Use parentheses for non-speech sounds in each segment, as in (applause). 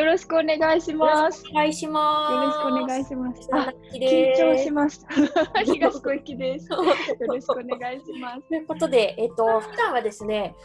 よろしくお願いします。お願いします。よろしくお願いします。ああ、緊緊張しました。東小雪です。よろしくお願いします。(laughs) ということで、えっ、と、普段はですね、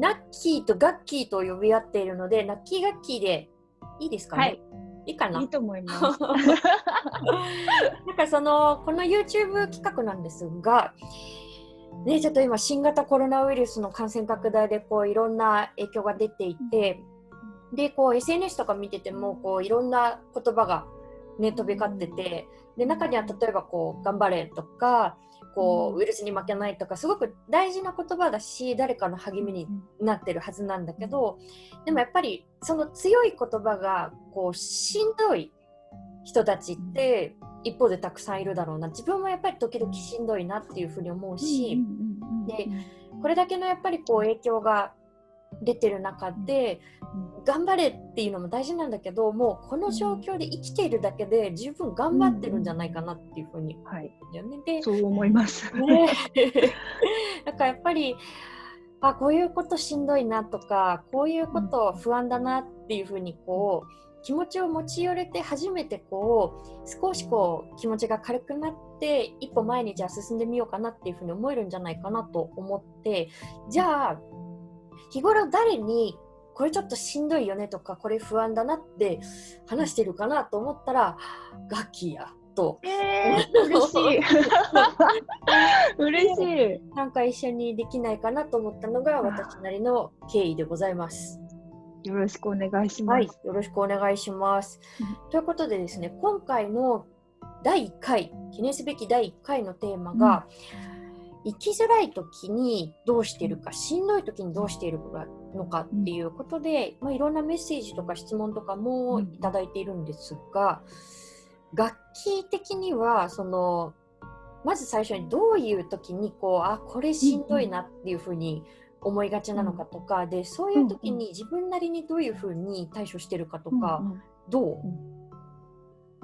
ナッキーとガッキーと呼び合っているので、ナッキーガッキーでいいですかね？はいいいかな？いいと思います。(laughs) なんかそのこの YouTube 企画なんですが、ね、ちょっと今新型コロナウイルスの感染拡大でこういろんな影響が出ていて、でこう SNS とか見ててもこういろんな言葉が、ね、飛び交っててで中には例えばこう「頑張れ」とかこうウイルスに負けないとかすごく大事な言葉だし誰かの励みになってるはずなんだけどでもやっぱりその強い言葉がこうしんどい人たちって一方でたくさんいるだろうな。自分もやっぱり時々しんどいなっていうふうに思うしでこれだけのやっぱりこう影響が出てる中で頑張れっていうのも大事なんだけどもうこの状況で生きているだけで十分頑張ってるんじゃないかなっていうふうに思はい、うんだよね。でそう思います。ね (laughs) だからやっぱりあこういうことしんどいなとかこういうこと不安だなっていうふうにこう気持ちを持ち寄れて初めてこう少しこう気持ちが軽くなって一歩前にじゃあ進んでみようかなっていうふうに思えるんじゃないかなと思ってじゃあ日頃誰にこれちょっとしんどいよねとかこれ不安だなって話してるかなと思ったらガッキーやとえー、嬉しい。(laughs) 嬉しい。なんか一緒にできないかなと思ったのが私なりの経緯でございます。よろしくお願いします。はい、よろしくお願いします。ということでですね、今回の第1回、記念すべき第1回のテーマが、生きづらい時にどうしているか、しんどい時にどうしているのかっていうことで、まあ、いろんなメッセージとか質問とかもいただいているんですが、楽器的にはそのまず最初にどういう時にこうあこれしんどいなっていうふうに思いがちなのかとか、でそういう時に自分なりにどういうふうに対処してるかとか、どう、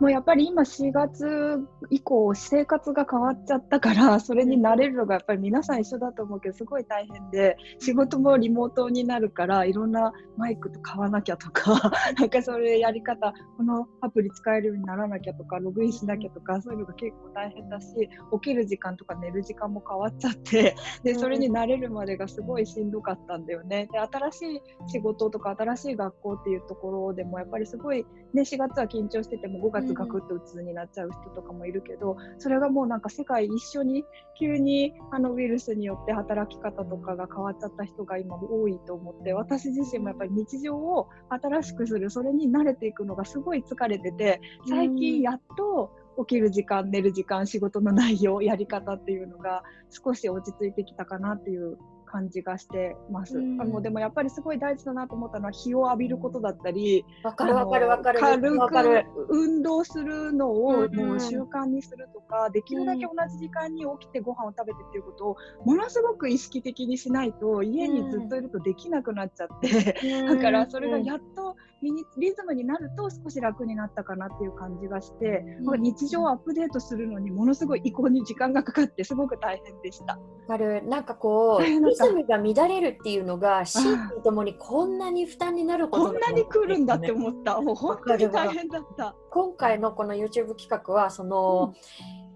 もうやっぱり今4月以降生活が変わっちゃったからそれに慣れるのがやっぱり皆さん一緒だと思うけどすごい大変で仕事もリモートになるからいろんなマイクと買わなきゃとか (laughs) なんかそれやり方このアプリ使えるようにならなきゃとかログインしなきゃとかそういうのが結構大変だし起きる時間とか寝る時間も変わっちゃってでそれに慣れるまでがすごいしんどかったんだよね。で新しい仕事とか新しい学校っていうところでもやっぱりすごい、ね、4月は緊張してても5月ガクッと鬱になっちゃう人とかもいるけど、それがもうなんか世界一緒に急にあのウイルスによって働き方とかが変わっちゃった人が今多いと思って私自身もやっぱり日常を新しくするそれに慣れていくのがすごい疲れてて最近やっと起きる時間寝る時間仕事の内容やり方っていうのが少し落ち着いてきたかなっていう感じがしてます。うん。あのでもやっぱりすごい大事だなと思ったのは日を浴びることだったり、わかるわかるわかる。軽わかる。く運動するのをうんもう習慣にするとか、できるだけ同じ時間に起きてご飯を食べてっていうことをものすごく意識的にしないと家にずっといるとできなくなっちゃって、だからそれがやっとリズムになると少し楽になったかなっていう感じがして、うん。日常をアップデートするのにものすごい移行に時間がかかってすごく大変でした。わかる。なんかこうリズムが乱れるっていうのが心身ともにこんなに負担になることこんなに来るんだって思った。もう本当に大変だった。今回のこの YouTube 企画はその、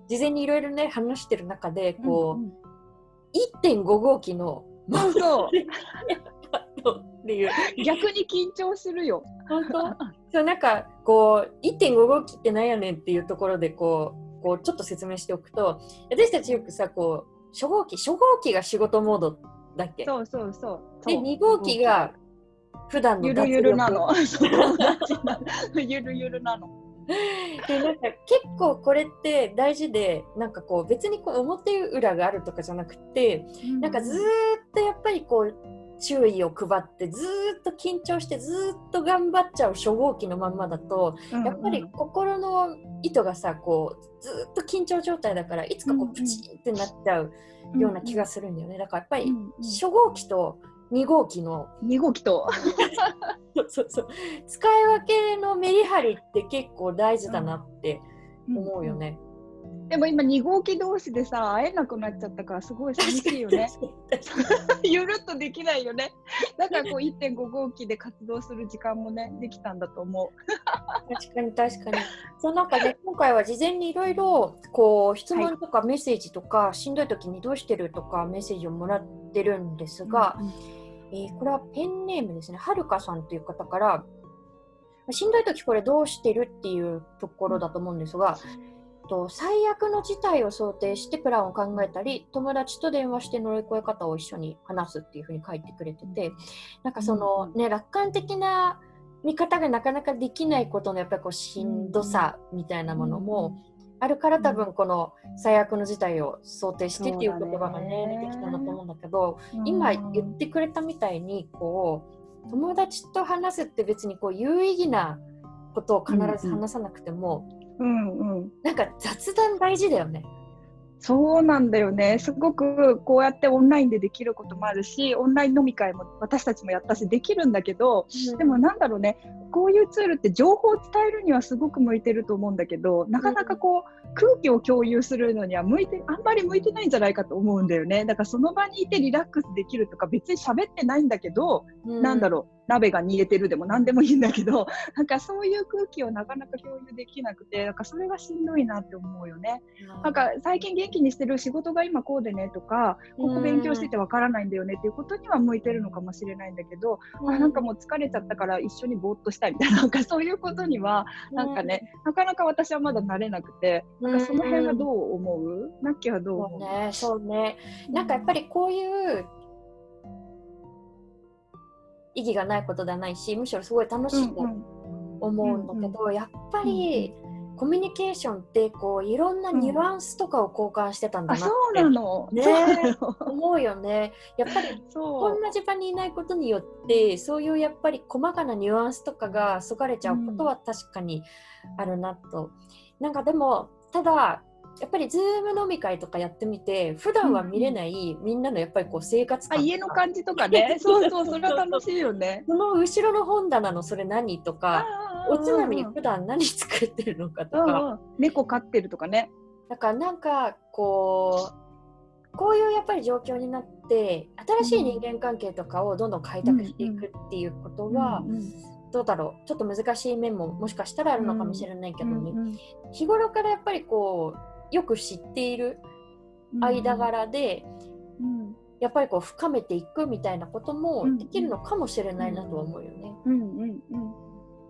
事前にいろいろね話してる中でこう、うんうん。1.5号機のそうっていう逆に緊張するよ。本当？(laughs) そうなんかこう1.5号機ってなんやねんっていうところでこうこうちょっと説明しておくと私たちよくさこう初号機初号機が仕事モードだっけ？そうそうそう。で2号機が普段のゆるゆるなの。ゆるゆるなの。(laughs) でなんか結構これって大事でなんかこう別にこう表裏があるとかじゃなくてなんかずーっとやっぱりこう注意を配ってずーっと緊張してずーっと頑張っちゃう初号機のまんまだとやっぱり心の糸がさこうずーっと緊張状態だからいつかこうんううん。プチンってなっちゃうような気がするんだよね。だからやっぱりうんうん。初号機と2号機の2号機と。(laughs) そうそうそう。使い分けのメリハリって結構大事だなって思うよね。でも今2号機同士でさ会えなくなっちゃったからすごい寂しいよね。ゆるっとできないよね。だからこう1.5号機で活動する時間もねできたんだと思う。確かに確かに。その中で今回は事前にいろいろこう質問とかメッセージとか、はい、しんどい時にどうしてるとかメッセージをもらってるんですが、うんうん、えー、これはペンネームですね。はるかさんという方からしんどい時これどうしてるっていうところだと思うんですが、と最悪の事態を想定してプランを考えたり友達と電話して乗り越え方を一緒に話すっていうふうに書いてくれててなんかそのね楽観的な見方がなかなかできないことのやっぱりこうしんどさみたいなものもあるから多分この最悪の事態を想定してっていう言葉がね出てきたんだと思うんだけど今言ってくれたみたいにこう友達と話すって別にこう有意義なことを必ず話さなくても、うんうん、なんか雑談大事だよね。そうなんだよね。すごくこうやってオンラインでできることもあるし、オンライン飲み会も私たちもやったしできるんだけど、うん、でもなんだろうね、こういうツールって情報を伝えるにはすごく向いてると思うんだけど、なかなかこう空気を共有するのには向いて、あんまり向いてないんじゃないかと思うんだよね。だからその場にいてリラックスできるとか別に喋ってないんだけど、うん、なんだろう、鍋が煮えてるでも何でもいいんだけど (laughs) なんかそういう空気をなかなか共有できなくてなんかそれがしんどいなって思うよね。なんか最近元気にしてる仕事が今こうでねとかここ勉強しててわからないんだよねっていうことには向いてるのかもしれないんだけど、うん、あなんかもう疲れちゃったから一緒にぼーっとしたいみたいななんかそういうことにはなんかね、なかなか私はまだ慣れなくてなんかその辺はどう思う、ナッキーはどう思うねそうね。なんかやっぱりこういう意義がないことではないしむしろすごい楽しいと思うんだけど、やっぱり、コミュニケーションってこういろんなニュアンスとかを交換してたんだなって、そうなの。ね。思うよね。やっぱりおんなじ空間にいないことによってそういうやっぱり細かなニュアンスとかがそがれちゃうことは確かにあるなと、うん、なんかでもただやっぱりズーム飲み会とかやってみて普段は見れない、みんなのやっぱりこう生活感家の感じとかね。(laughs) そうそうそれは楽しいよね。その後ろの本棚のそれ何とかおつまみに普段何作ってるのかとか。猫飼ってるとかね。だからなんかこうこういうやっぱり状況になって新しい人間関係とかをどんどん開拓していくっていうことは、うんうんどうだろう？ちょっと難しい面ももしかしたらあるのかもしれないけどね、うんうんうん、日頃からやっぱりこうよく知っている間柄で、うん、やっぱりこう深めていくみたいなこともできるのかもしれないなとは思うよね。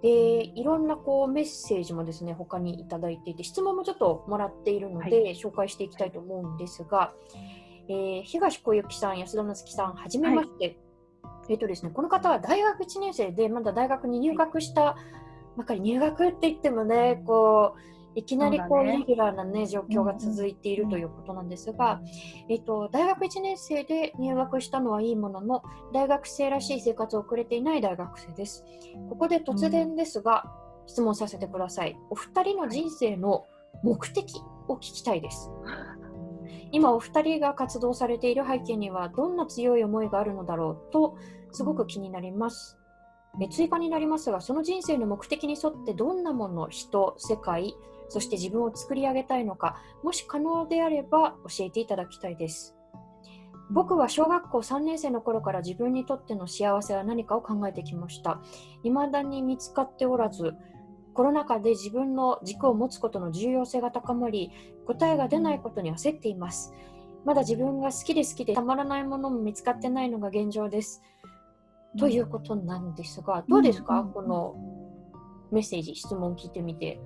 でいろんなこうメッセージもですね他にいただいていて質問もちょっともらっているので、はい、紹介していきたいと思うんですが、えー、東小雪さん安田なつきさんはじめまして、はい、えーとですね、この方は大学1年生でまだ大学に入学したばかり入学って言ってもねこういきなりこう、ね、レギュラーな、ね、状況が続いているということなんですが、えっと、大学1年生で入学したのはいいものの大学生らしい生活を送れていない大学生です。ここで突然ですが、うん、質問させてください。お二人の人生の目的を聞きたいです。今お二人が活動されている背景にはどんな強い思いがあるのだろうとすごく気になります。追加になりますがその人生の目的に沿ってどんなもの人世界そして自分を作り上げたいのか、もし可能であれば教えていただきたいです。僕は小学校3年生の頃から自分にとっての幸せは何かを考えてきました。未だに見つかっておらず、コロナ禍で自分の軸を持つことの重要性が高まり、答えが出ないことに焦っています。まだ自分が好きで好きでたまらないものも見つかってないのが現状です。ということなんですが、どうですか、このメッセージ、質問聞いてみて。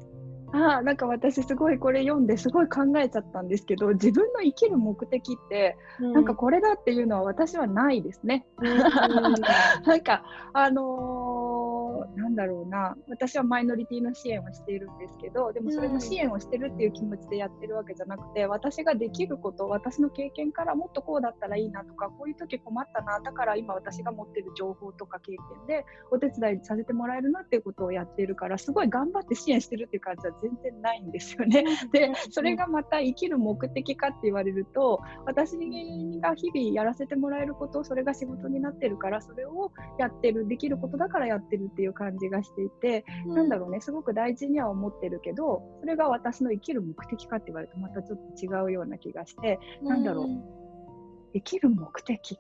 あなんか私すごいこれ読んですごい考えちゃったんですけど自分の生きる目的って、うん、なんかこれだっていうのは私はないですね。うん、(laughs) なんかあのーなんだろうな私はマイノリティの支援をしているんですけどでもそれの支援をしてるっていう気持ちでやってるわけじゃなくて私ができること私の経験からもっとこうだったらいいなとかこういう時困ったなだから今私が持ってる情報とか経験でお手伝いさせてもらえるなっていうことをやっているからすごい頑張って支援してるっていう感じは全然ないんですよね。でそれがまた生きる目的かって言われると私が日々やらせてもらえることそれが仕事になってるからそれをやってるできることだからやってるっていう感じ気がしていて、うん、なんだろうねすごく大事には思ってるけどそれが私の生きる目的かって言われるとまたちょっと違うような気がして、うん、なんだろう。生きる目的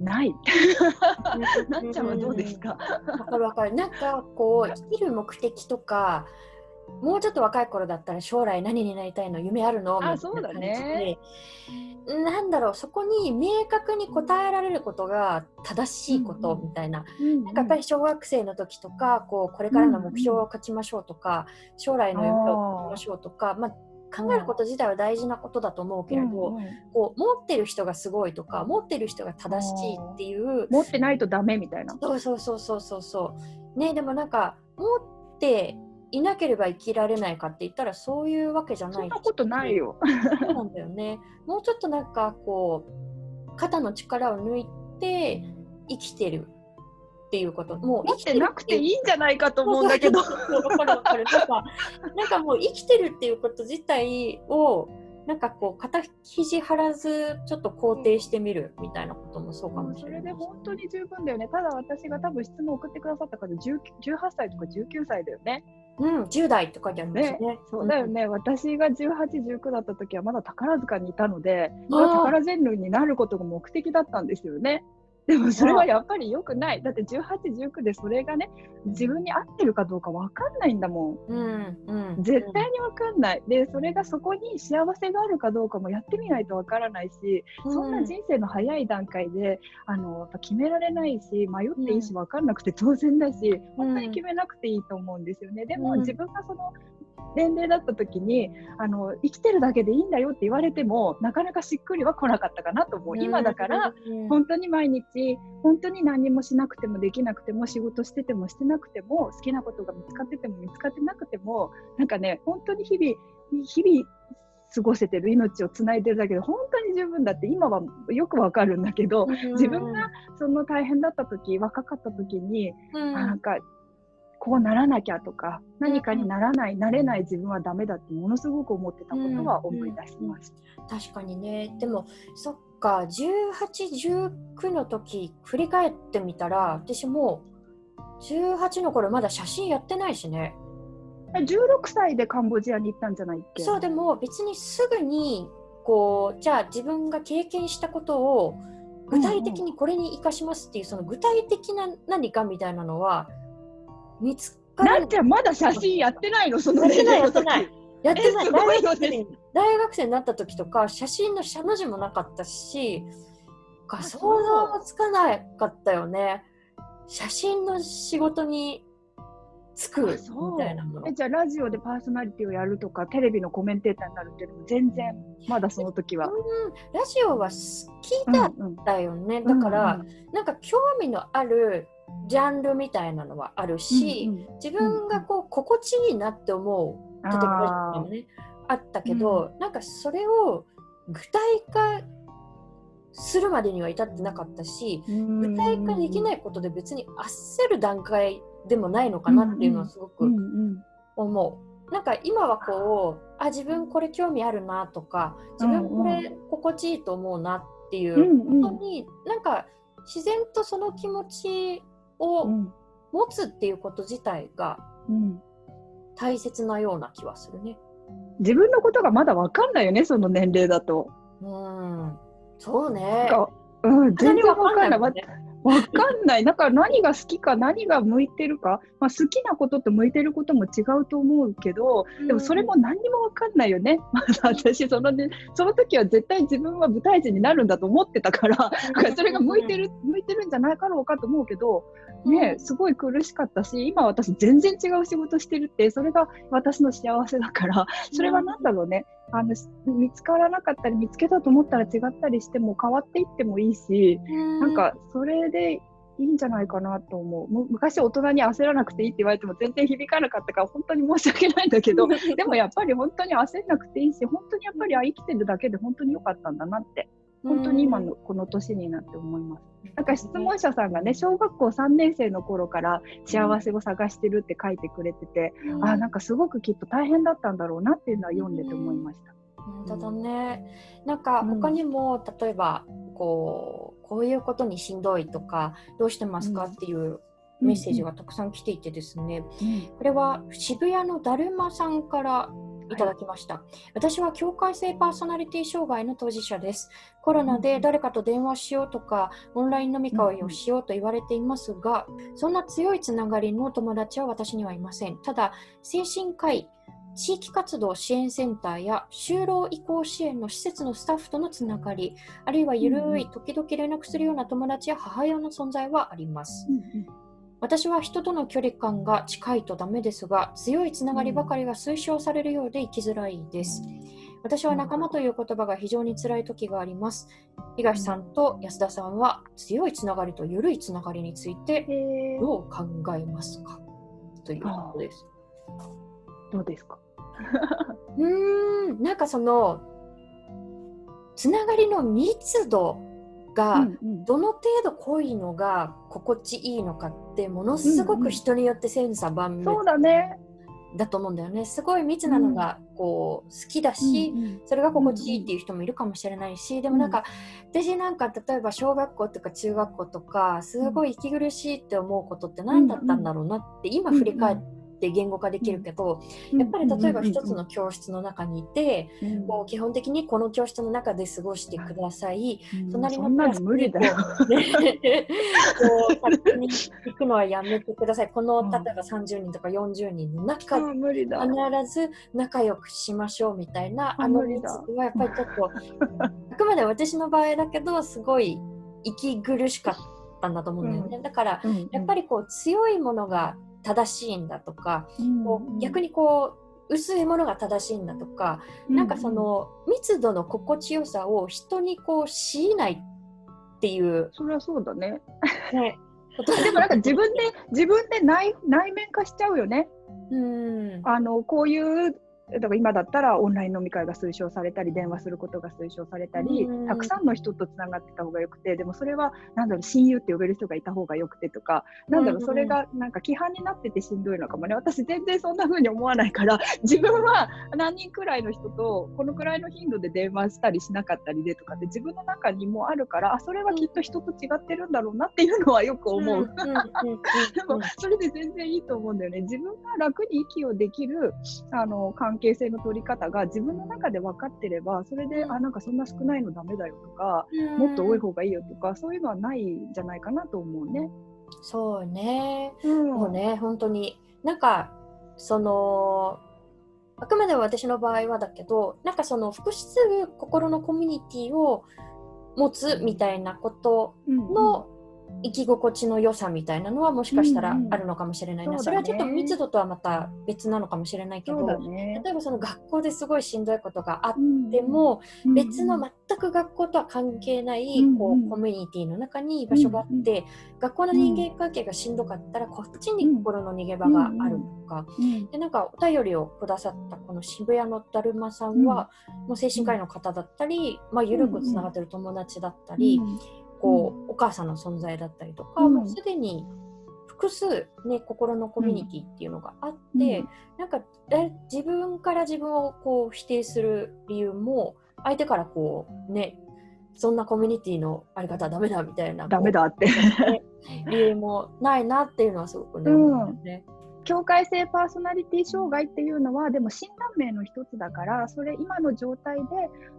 ない。(laughs) なっちゃんはどうですか？わかるわかる。なんかこう生きる目的とかもうちょっと若い頃だったら将来何になりたいの夢あるの？みたいな感じで、なんだろうそこに明確に答えられることが正しいことみたいな,、なんかやっぱり小学生の時とかこうこれからの目標を書きましょうとか、将来の夢を書きましょうとか、まあ、考えること自体は大事なことだと思うけれど、うんうん、こう持ってる人がすごいとか持ってる人が正しいっていう持ってないとダメみたいな。そうそうそうそうそうそう。ねでもなんか持っていなければ生きられないかって言ったらそういうわけじゃない。そんなことないよ。そうなんだよね。もうちょっとなんかこう肩の力を抜いて生きてるっていうこと。もう生きてなくていいんじゃないかと思うんだけど。かるかる。なんかなんかもう生きてるっていうこと自体をなんかこう肩肘張らずちょっと肯定してみるみたいなこともそうかもしれない、それで本当に十分だよね。ただ私が多分質問を送ってくださった方18歳とか19歳だよねうん、10代って書いてありますね。ねそうだよね、うん、私が18、19だった時はまだ宝塚にいたので、宝ジェンヌになることが目的だったんですよね。でもそれはやっぱり良くない。だって18、19でそれがね、自分に合ってるかどうか分かんないんだもん。うんうん、絶対に分かんない。で、それがそこに幸せがあるかどうかもやってみないと分からないし、うん、そんな人生の早い段階で、あのやっぱ決められないし、迷っていいし分かんなくて当然だし、本当に決めなくていいと思うんですよね。でも自分がその年齢だった時にあの生きてるだけでいいんだよって言われてもなかなかしっくりは来なかったかなと思う、今だから本当に毎日本当に何もしなくてもできなくても仕事しててもしてなくても好きなことが見つかってても見つかってなくてもなんかね本当に日々日々過ごせてる命をつないでるだけで本当に十分だって今はよくわかるんだけど、自分がその大変だった時若かった時に、うん、なんかこうならなきゃとか何かにならない、なれない自分はダメだってものすごく思ってたことは思い出しました。うんうん、確かにね。でもそっか1819の時振り返ってみたら私も18の頃まだ写真やってないしね。16歳でカンボジアに行ったんじゃないっけ？そうでも別にすぐにこうじゃあ自分が経験したことを具体的にこれに生かしますっていう、その具体的な何かみたいなのは見つかる。なんちゃんまだ写真やってないのそのやってないやってない。やってない。大学生大学生になった時とか写真の写の字もなかったし想像もつかなかったよね。写真の仕事につくみたいなもの。えじゃあラジオでパーソナリティをやるとかテレビのコメンテーターになるっていうのも全然まだその時は、うん、ラジオは聞いたんだよね、うんうん、だから、うんうん、なんか興味のあるジャンルみたいなのはあるし、うんうん、自分がこう心地いいなって思う例えばもねあったけど、うん、なんかそれを具体化するまでには至ってなかったし、具体化できないことで別に焦る段階でもないのかなっていうのはすごく思う。なんか今はこうあ自分これ興味あるなとか自分これ心地いいと思うなっていうことに、なんか自然とその気持ちを持つっていうこと自体が大切なような気はするね。自分のことがまだ分かんないよね、その年齢だと。うん、そうね。うん、全然分かんない。わ、ね、かんない。だから何が好きか、何が向いてるか、まあ、好きなことと向いてることも違うと思うけど、でもそれも何にも分かんないよね。(laughs) まだ私その、ね、その時は絶対自分は舞台人になるんだと思ってたから、それが向いてる、向いてるんじゃないかろうかと思うけど、ね、すごい苦しかったし、今私全然違う仕事してるって、それが私の幸せだから、それは何だろうね。あの見つからなかったり見つけたと思ったら違ったりしても変わっていってもいいし、なんかそれでいいんじゃないかなと思う。昔大人に焦らなくていいって言われても全然響かなかったから本当に申し訳ないんだけど、(laughs) でもやっぱり本当に焦らなくていいし、本当にやっぱりあ生きてるだけで本当に良かったんだなって本当に今のこの年になって思います。なんか質問者さんがね、小学校3年生の頃から幸せを探してるって書いてくれてて、うん、あなんかすごくきっと大変だったんだろうなっていうのは読んでて思いました。本当だね。なんか他にも、うん、例えばこうこういうことにしんどいとかどうしてますかっていうメッセージがたくさん来ていてですね、これは渋谷のだるまさんからいただきました、はい、私は境界性パーソナリティ障害の当事者です。コロナで誰かと電話しようとか、オンライン飲み会をしようと言われていますが、そんな強いつながりの友達は私にはいません。ただ、精神科医、地域活動支援センターや就労移行支援の施設のスタッフとのつながり、あるいはゆるい時々連絡するような友達や母親の存在はあります。私は人との距離感が近いとダメですが、強いつながりばかりが推奨されるようで生きづらいです。私は仲間という言葉が非常に辛い時があります。東さんと安田さんは強いつながりと緩いつながりについてどう考えますか？ということです。どうですか？(laughs) うん、なんかそのつながりの密度がどの程度濃いのが心地いいのかってものすごく人によって千差万別、そうだね。だと思うんだよね。すごい密なのがこう好きだし、それが心地いいっていう人もいるかもしれないし、でもなんか、私なんか例えば小学校とか中学校とかすごい息苦しいって思うことって何だったんだろうなって今振り返ってって言語化できるけど、やっぱり例えば一つの教室の中にいて、もう基本的にこの教室の中で過ごしてください、隣のクラスにこう、に行くのはやめてください。この例えば30人とか40人の中で必ず仲良くしましょうみたいなあの率はやっぱりちょっと (laughs) あくまで私の場合だけどすごい息苦しかったんだと思うんだよね、うん、だから、やっぱりこう強いものが正しいんだとか、こう逆にこう薄いものが正しいんだとか、うん、なんかその密度の心地よさを人にこう強いないっていう。それはそうだね、ね、(laughs) でもなんか自分で自分で内内面化しちゃうよね。うん。あのこういうだから今だったらオンライン飲み会が推奨されたり電話することが推奨されたり、たくさんの人とつながってた方がよくてでもそれはなんだろう親友って呼べる人がいた方がよくてとかなんだろうそれがなんか規範になっててしんどいのかもね私全然そんな風に思わないから (laughs) 自分は何人くらいの人とこのくらいの頻度で電話したりしなかったりでとかって自分の中にもあるからあそれはきっと人と違ってるんだろうなっていうのはよく思う。でもそれで全然いいと思うんだよね。自分が楽に息をできるあの関係性の取り方が自分の中で分かってればそれで、あなんかそんな少ないのダメだよとか、もっと多い方がいいよとかそういうのはないんじゃないかなと思うね。そうね、うん、もうね本当に。なんかそのあくまで私の場合はだけどなんかその複数心のコミュニティを持つみたいなことの生き心地の良さみたいなのはもしかしたらあるのかもしれないな、うんうんそね、それはちょっと密度とはまた別なのかもしれないけど、ね、例えばその学校ですごいしんどいことがあっても、うんうん、別の全く学校とは関係ない、こうコミュニティの中に居場所があって、うんうん、学校の人間関係がしんどかったらこっちに心の逃げ場があるとか、でなんかお便りをくださったこの渋谷のだるまさんは、もう精神科医の方だったり、まあ、緩くつながってる友達だったり、こう、お母さんの存在だったりとか、もうすでに複数、ね、心のコミュニティっていうのがあって、うん、なんか自分から自分をこう否定する理由も相手からこうねそんなコミュニティのあり方はダメだみたいなダメだって。理由もないなっていうのはすごくね、思うね。境界性パーソナリティ障害っていうのはでも診断名の一つだからそれ今の状態で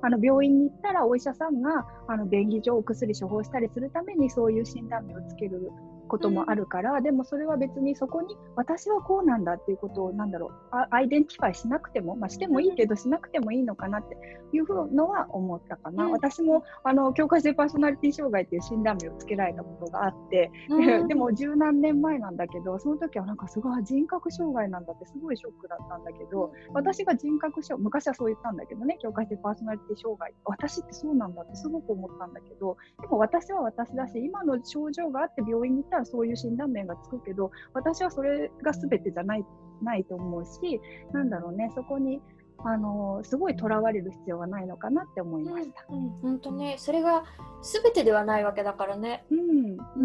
あの病院に行ったらお医者さんがあの便宜上お薬処方したりするためにそういう診断名をつけることもあるから、うん、でもそれは別にそこに私はこうなんだっていうことをなんだろう identify しなくても、まあ、してもいいけどしなくてもいいのかなっていうのは思ったかな、うん、私もあの境界性パーソナリティ障害っていう診断名をつけられたことがあって、うん、(laughs) でも十何年前なんだけどその時はなんかすごい人格障害なんだってすごいショックだったんだけど私が人格障昔はそう言ったんだけどね境界性パーソナリティ障害私ってそうなんだってすごく思ったんだけどでも私は私だし今の症状があって病院に行ったらそういう診断名がつくけど私はそれが全てじゃないないと思うしなんだろうねそこにあのすごいとらわれる必要はないのかなって思いました。うん、うん、本当ねそれが全てではないわけだからね。うんうんうんう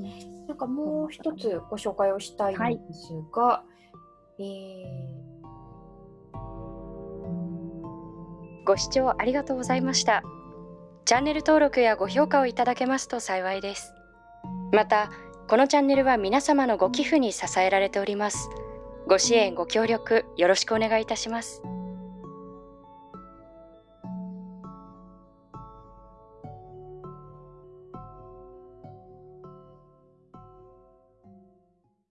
ん。なんかもう一つご紹介をしたいんですが、はい、えー、ご視聴ありがとうございました。チャンネル登録やご評価をいただけますと幸いです。またこのチャンネルは皆様のご寄付に支えられております。ご支援ご協力よろしくお願いいたします。